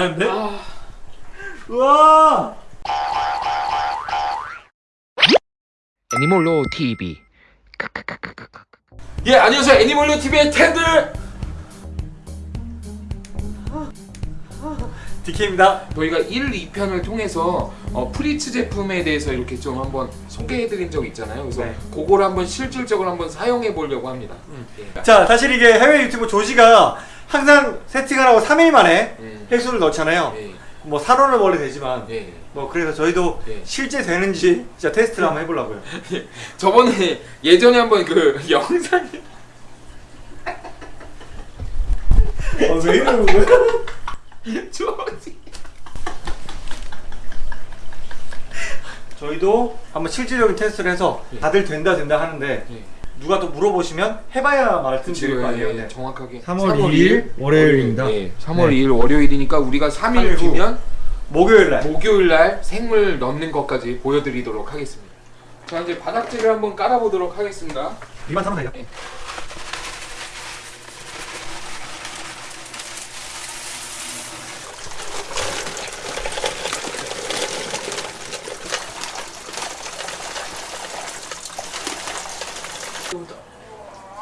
나는데? 아, 우와! 애니멀로 TV 예 안녕하세요 애니멀로 TV의 텐들 DK입니다. 저희가 1, 2편을 통해서 어, 프리츠 제품에 대해서 이렇게 좀 한번 소개해드린 적 있잖아요. 그래서 네. 그걸 한번 실질적으로 한번 사용해 보려고 합니다. 예. 자, 사실 이게 해외 유튜브 조지가 항상 세팅을 하고 3일 만에 음. 횟수를 넣잖아요. 예. 뭐 살원을 원래 되지만 예. 뭐 그래서 저희도 예. 실제 되는지 진짜 테스트를 한번 해보려고요. 저번에 예전에 한번 그 영상에 어, 왜 이러는 거야? 조지 저희도 한번 실질적인 테스트를 해서 예. 다들 된다 된다 하는데 예. 누가 또 물어보시면 해봐야 말씀드릴 거 아니에요. 예, 네. 정확하게 3월 2일 월요일입니다. 예, 3월 네. 2일 월요일이니까 우리가 3일 삼일 후. 뒤면 목요일 날. 목요일 날 생물 넣는 것까지 보여드리도록 하겠습니다. 자 이제 바닥재를 한번 깔아보도록 하겠습니다. 이만 사면 되죠? 예.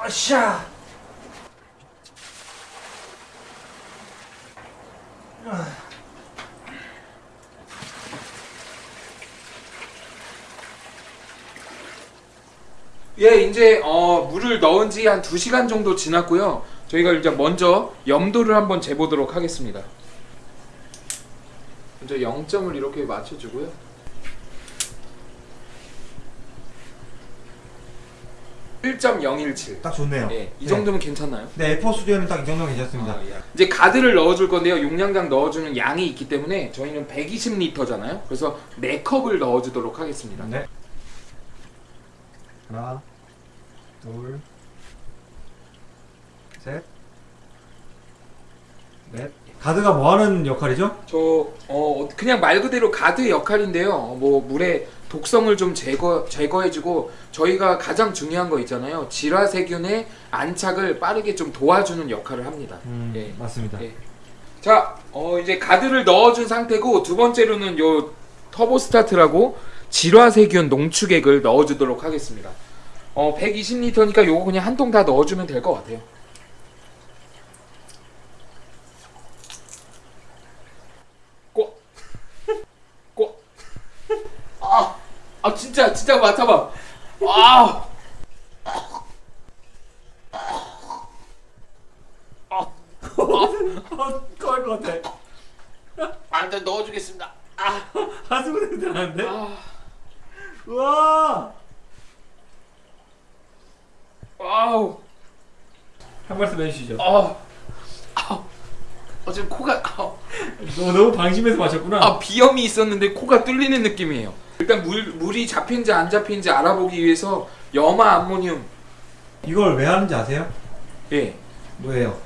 아 샤. 예, 이제 어, 물을 넣은 지 한 2시간 정도 지났고요. 저희가 이제 먼저 염도를 한번 재보도록 하겠습니다. 먼저 0점을 이렇게 맞춰주고요. (1.017) 딱 좋네요. 예, 이 정도면 괜찮나요? 네, 에포 스튜디오는 딱 이 정도면 괜찮습니다. 아, 예. 이제 가드를 넣어줄 건데요. 용량당 넣어주는 양이 있기 때문에 저희는 120리터잖아요. 그래서 4컵을 넣어주도록 하겠습니다. 네. 하나, 둘, 셋, 넷. 가드가 뭐 하는 역할이죠? 저 어, 그냥 말 그대로 가드 역할인데요. 뭐 물의 독성을 좀 제거 제거해주고 저희가 가장 중요한 거 있잖아요. 질화세균의 안착을 빠르게 좀 도와주는 역할을 합니다. 예. 맞습니다. 예. 자, 어, 이제 가드를 넣어준 상태고 두 번째로는 요 터보 스타트라고 질화세균 농축액을 넣어주도록 하겠습니다. 어, 120리터니까 요거 그냥 한 통 다 넣어주면 될 것 같아요. 아 진짜 진짜 맡아봐. 아. 토할 것 같아. 안돼 넣어주겠습니다. 아, 한숨 냄새 나는데? 아, 우와! 아우. 한 말씀 해주시죠. 아, 아, 어 지금 코가 아, 너무, 너무 방심해서 마셨구나. 아 비염이 있었는데 코가 뚫리는 느낌이에요. 일단 물 물이 잡힌지 안 잡힌지 알아보기 위해서 염화 암모늄 이걸 왜 하는지 아세요? 예. 뭐예요?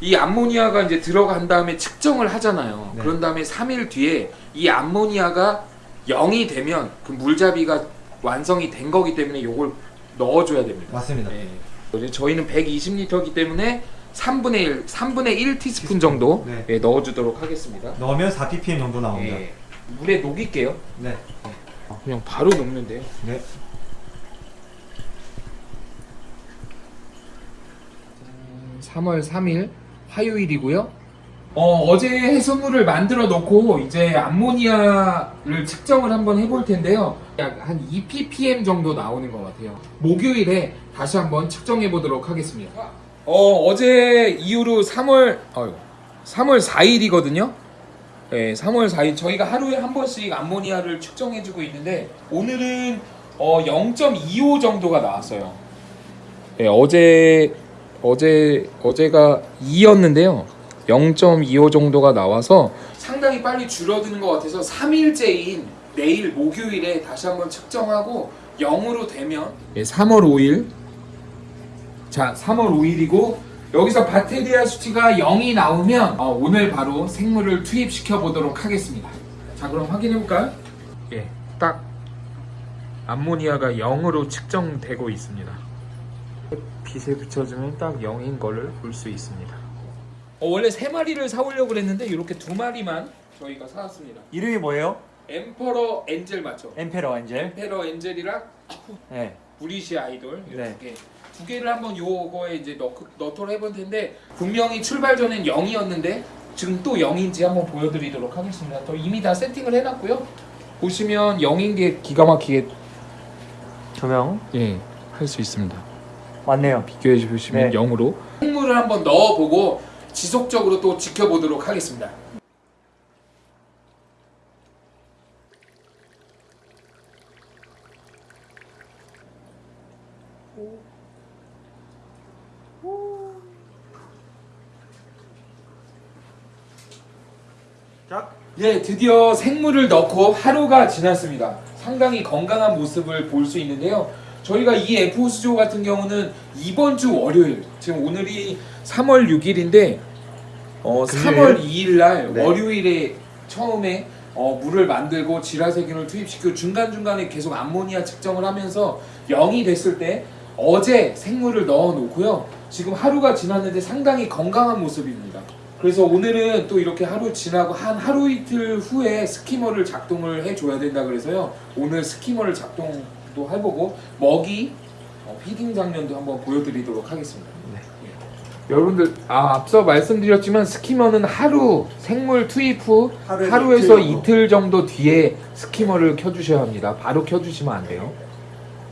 이 암모니아가 이제 들어간 다음에 측정을 하잖아요. 네. 그런 다음에 3일 뒤에 이 암모니아가 0이 되면 그 물잡이가 완성이 된 거기 때문에 요걸 넣어줘야 됩니다. 맞습니다. 예. 이제 저희는 120리터이기 때문에 3분의 1, 3분의 1 티스푼 정도 네. 예, 넣어주도록 하겠습니다. 넣으면 4ppm 정도 나옵니다. 예. 물에 녹일게요. 네. 그냥 바로 녹는데요. 네. 음, 3월 3일 화요일이고요. 어, 어제 해수물을 만들어 놓고 이제 암모니아를 측정을 한번 해볼 텐데요. 약 한 2ppm 정도 나오는 것 같아요. 목요일에 다시 한번 측정해 보도록 하겠습니다. 어, 어제 이후로 3월, 어휴, 3월 4일이거든요. 네, 3월 4일 저희가 하루에 한 번씩 암모니아를 측정해 주고 있는데 오늘은 어, 0.25 정도가 나왔어요. 네, 어제 어제 어제가 2였는데요. 0.25 정도가 나와서 상당히 빨리 줄어드는 것 같아서 3일째인 내일 목요일에 다시 한번 측정하고 0으로 되면 3월 5일 자 3월 5일이고 여기서 바테리아 수치가 0이 나오면 어, 오늘 바로 생물을 투입시켜 보도록 하겠습니다. 자 그럼 확인해 볼까요? 예, 딱 암모니아가 0으로 측정되고 있습니다. 빛에 비춰주면 딱 0인 거를 볼 수 있습니다. 어, 원래 세 마리를 사오려고 그랬는데 이렇게 두 마리만 저희가 사왔습니다. 이름이 뭐예요? 엠퍼러 엔젤 맞죠? 엠페러 엔젤. 엠페러 엔젤이랑 네. 브리시 아이돌 네. 이두 개. 두 개를 한번 요거에 이제 넣, 넣도록 해볼 텐데 분명히 출발 전엔 0이었는데 지금 또 0인지 한번 보여드리도록 하겠습니다. 또 이미 다 세팅을 해놨고요. 보시면 0인 게 기가 막히게 조명. 예, 할 수 있습니다. 맞네요. 비교해 보시면 네. 0으로 생물을 한번 넣어보고 지속적으로 또 지켜보도록 하겠습니다. 자. 네, 드디어 생물을 넣고 하루가 지났습니다. 상당히 건강한 모습을 볼 수 있는데요. 저희가 이 F호수조 같은 경우는 이번 주 월요일, 지금 오늘이 3월 6일인데 어, 금요일? 3월 2일 날 네. 월요일에 처음에 어, 물을 만들고 지라세균을 투입시키고 중간중간에 계속 암모니아 측정을 하면서 0이 됐을 때 어제 생물을 넣어 놓고요. 지금 하루가 지났는데 상당히 건강한 모습입니다. 그래서 오늘은 또 이렇게 하루 지나고 한 하루 이틀 후에 skimmer를 작동을 해줘야 된다 그래서요. 오늘 skimmer를 작동도 해보고 먹이 어, feeding 장면도 한번 보여드리도록 하겠습니다. 네. 예. 여러분들 아, 앞서 말씀드렸지만 skimmer는 하루 생물 투입 후 하루에서 하루에서 이틀 이틀 정도 뒤에 skimmer를 켜주셔야 합니다. 바로 켜주시면 안 돼요.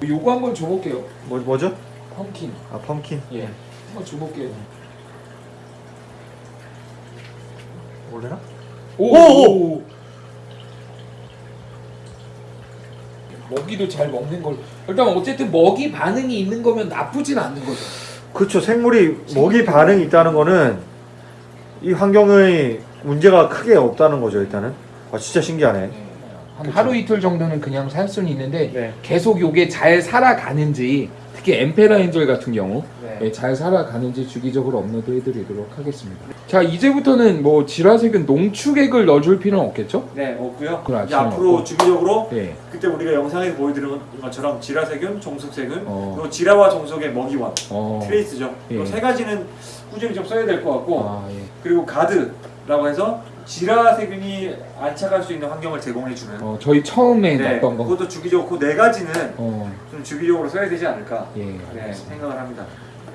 요거 한번 줘볼게요. 뭐 뭐죠? 펌킨. 아 펌킨. 예. 한번 줘볼게요. 모르나? 오! 오! 먹이도 잘 먹는 걸. 일단 어쨌든 먹이 반응이 있는 거면 나쁘진 않는 거죠. 그렇죠. 생물이 먹이 반응이 있다는 거는 이 환경의 문제가 크게 없다는 거죠. 일단은. 아 진짜 신기하네. 한 그쵸. 하루 이틀 정도는 그냥 살 수는 있는데 네. 계속 요게 잘 살아가는지 특히 엠페라 엔젤 같은 경우 네. 예, 잘 살아가는지 주기적으로 업로드 해드리도록 하겠습니다. 자 이제부터는 뭐 질화색은 농축액을 넣어줄 필요는 없겠죠? 네, 없고요. 이제 앞으로 먹고. 주기적으로 네. 그때 우리가 영상에서 보여드린 것처럼 지라세균, 정숙세균, 어. 그리고 지라와 정숙의 먹이원, 어. 트레이스죠. 예. 이세 가지는 꾸준히 좀 써야 될 것 같고 아, 예. 그리고 가드라고 해서 지라세균이 안착할 수 있는 환경을 제공해 주는 어, 저희 처음에 네, 넣었던 거. 그것도 주기적으로 그 네 가지는 어, 좀 주기적으로 써야 되지 않을까 예. 네. 생각을 합니다.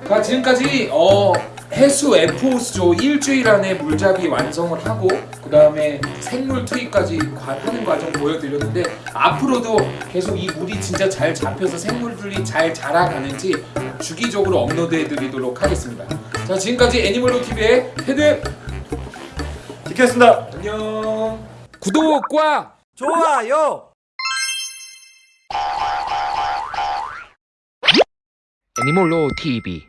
자 지금까지 어, 해수어 수조 일주일 안에 물잡이 완성을 하고 그 다음에 생물 투입까지 과- 하는 과정 보여드렸는데 앞으로도 계속 이 물이 진짜 잘 잡혀서 생물들이 잘 자라가는지 주기적으로 업로드해드리도록 하겠습니다. 자 지금까지 애니멀로 TV의 헤드 DK였습니다. 안녕. 구독과 좋아요. 애니멀로 TV